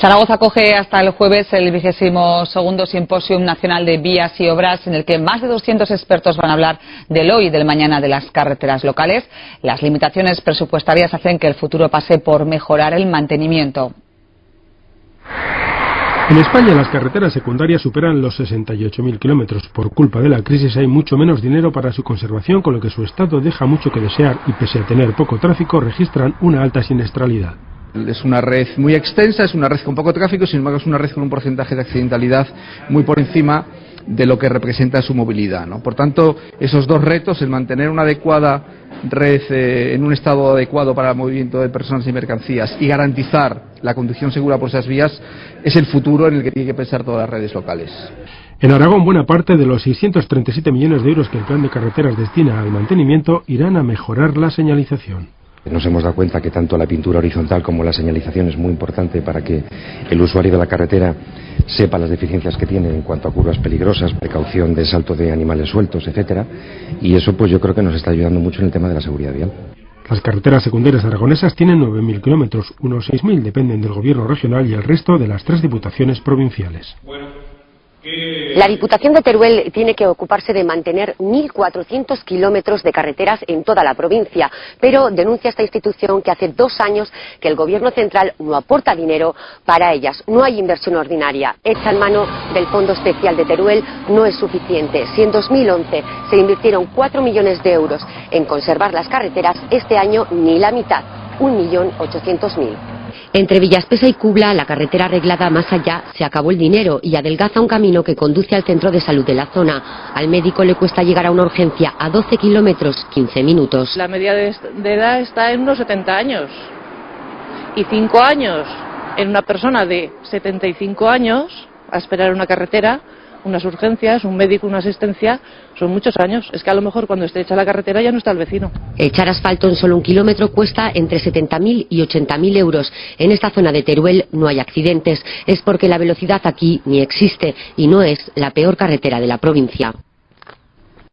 Zaragoza acoge hasta el jueves el vigésimo segundo Simposium Nacional de Vías y Obras, en el que más de 200 expertos van a hablar del hoy y del mañana de las carreteras locales. Las limitaciones presupuestarias hacen que el futuro pase por mejorar el mantenimiento. En España las carreteras secundarias superan los 68.000 kilómetros. Por culpa de la crisis hay mucho menos dinero para su conservación, con lo que su estado deja mucho que desear y pese a tener poco tráfico registran una alta siniestralidad. Es una red muy extensa, es una red con poco tráfico, sin embargo es una red con un porcentaje de accidentalidad muy por encima de lo que representa su movilidad. ¿no? Por tanto, esos dos retos, el mantener una adecuada red eh, en un estado adecuado para el movimiento de personas y mercancías y garantizar la conducción segura por esas vías, es el futuro en el que tienen que pensar todas las redes locales. En Aragón, buena parte de los 637 millones de euros que el plan de carreteras destina al mantenimiento irán a mejorar la señalización. Nos hemos dado cuenta que tanto la pintura horizontal como la señalización es muy importante para que el usuario de la carretera sepa las deficiencias que tiene en cuanto a curvas peligrosas, precaución de salto de animales sueltos, etcétera, y eso pues yo creo que nos está ayudando mucho en el tema de la seguridad vial. Las carreteras secundarias aragonesas tienen 9.000 kilómetros, unos 6.000 dependen del gobierno regional y el resto de las tres diputaciones provinciales. La Diputación de Teruel tiene que ocuparse de mantener 1.400 kilómetros de carreteras en toda la provincia, pero denuncia esta institución que hace dos años que el Gobierno central no aporta dinero para ellas. No hay inversión ordinaria. Hecha en mano del Fondo Especial de Teruel no es suficiente. Si en 2011 se invirtieron 4 millones de euros en conservar las carreteras, este año ni la mitad, 1.800.000. Entre Villaspesa y Cubla, la carretera arreglada más allá, se acabó el dinero y adelgaza un camino que conduce al centro de salud de la zona. Al médico le cuesta llegar a una urgencia a 12 kilómetros, 15 minutos. La media de, edad está en unos 70 años y 5 años en una persona de 75 años a esperar una carretera unas urgencias, un médico, una asistencia, son muchos años. Es que a lo mejor cuando esté hecha la carretera ya no está el vecino. Echar asfalto en solo un kilómetro cuesta entre 70.000 y 80.000 euros. En esta zona de Teruel no hay accidentes. Es porque la velocidad aquí ni existe y no es la peor carretera de la provincia.